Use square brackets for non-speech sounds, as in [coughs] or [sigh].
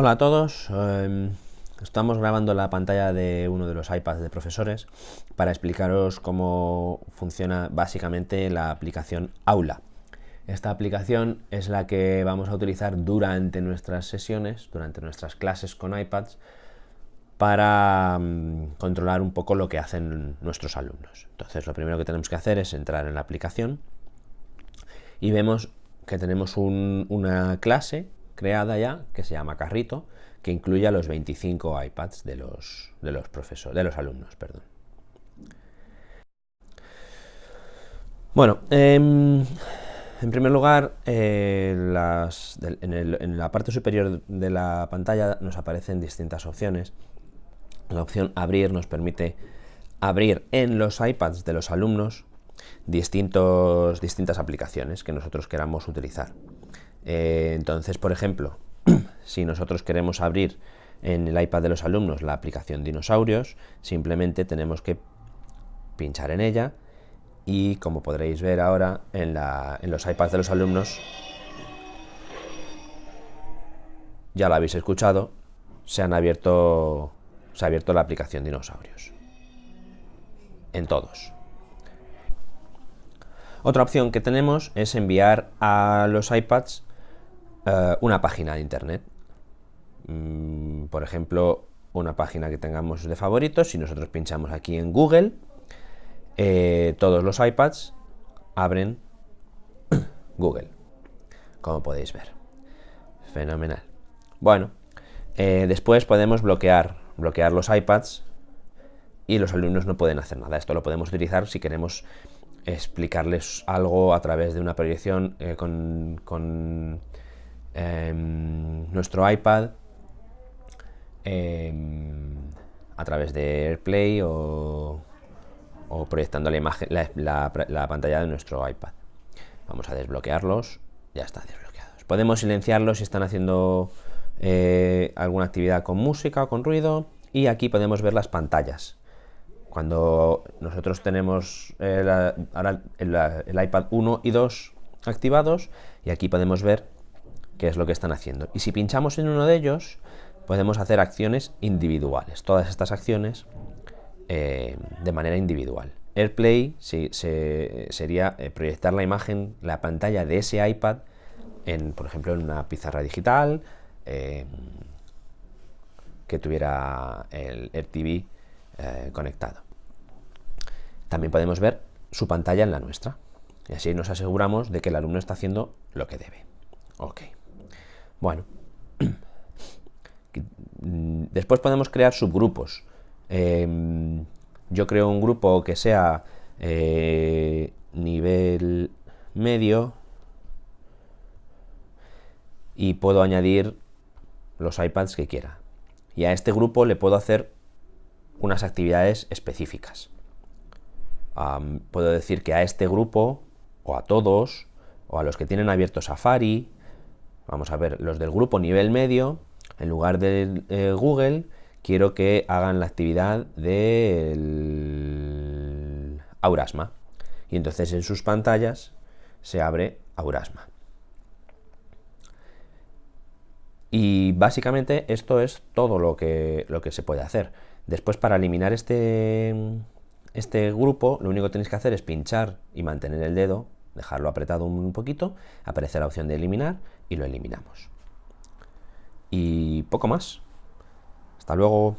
Hola a todos, em, estamos grabando la pantalla de uno de los iPads de profesores para explicaros cómo funciona básicamente la aplicación Aula. Esta aplicación es la que vamos a utilizar durante nuestras sesiones, durante nuestras clases con iPads, para mm, controlar un poco lo que hacen nuestros alumnos. Entonces lo primero que tenemos que hacer es entrar en la aplicación y vemos que tenemos una clase creada ya que se llama Carrito, que incluye a los 25 iPads de los, de los, profesores, de los alumnos. Perdón. Bueno, em, en primer lugar, eh, en, la parte superior de la pantalla nos aparecen distintas opciones. La opción Abrir nos permite abrir en los iPads de los alumnos distintos, distintas aplicaciones que nosotros queramos utilizar. Eh, entonces, por ejemplo, [clears throat] si nosotros queremos abrir en el iPad de los alumnos la aplicación Dinosaurios, simplemente tenemos que pinchar en ella y como podréis ver ahora en, los iPads de los alumnos, ya lo habéis escuchado, se han abierto, se ha abierto la aplicación Dinosaurios. En todos. Otra opción que tenemos es enviar a los iPads eh, una página de internet. Mm, por ejemplo, una página que tengamos de favoritos, si nosotros pinchamos aquí en Google, eh, todos los iPads abren [coughs] Google, como podéis ver. Fenomenal. Bueno, eh, después podemos bloquear, bloquear los iPads y los alumnos no pueden hacer nada. Esto lo podemos utilizar si queremos explicarles algo a través de una proyección con, con Em, nuestro iPad em, a través de AirPlay o, proyectando la, imagen, la, pantalla de nuestro iPad. Vamos a desbloquearlos, ya están desbloqueados. Podemos silenciarlos si están haciendo eh, alguna actividad con música o con ruido y aquí podemos ver las pantallas. Cuando nosotros tenemos eh, ahora el iPad 1 y 2 activados y aquí podemos ver qué es lo que están haciendo. Y si pinchamos en uno de ellos, podemos hacer acciones individuales, todas estas acciones eh, de manera individual. AirPlay sería eh, proyectar la imagen, la pantalla de ese iPad, en, por ejemplo, en una pizarra digital, eh, que tuviera el AirTV conectado. También podemos ver su pantalla en la nuestra. Y así nos aseguramos de que el alumno está haciendo lo que debe. Ok. Bueno, [clears throat] después podemos crear subgrupos. Em, yo creo un grupo que sea eh, nivel medio y puedo añadir los iPads que quiera. Y a este grupo le puedo hacer unas actividades específicas. puedo decir que a este grupo, o a todos, o a los que tienen abierto Safari, Vamos a ver, los del grupo nivel medio, en lugar de eh, Google, quiero que hagan la actividad del Aurasma. Y entonces en sus pantallas se abre Aurasma. Y básicamente esto es todo lo que, lo que se puede hacer. Después para eliminar este, este grupo, lo único que tenéis que hacer es pinchar y mantener el dedo dejarlo apretado un poquito, aparece la opción de eliminar y lo eliminamos. Y poco más. Hasta luego.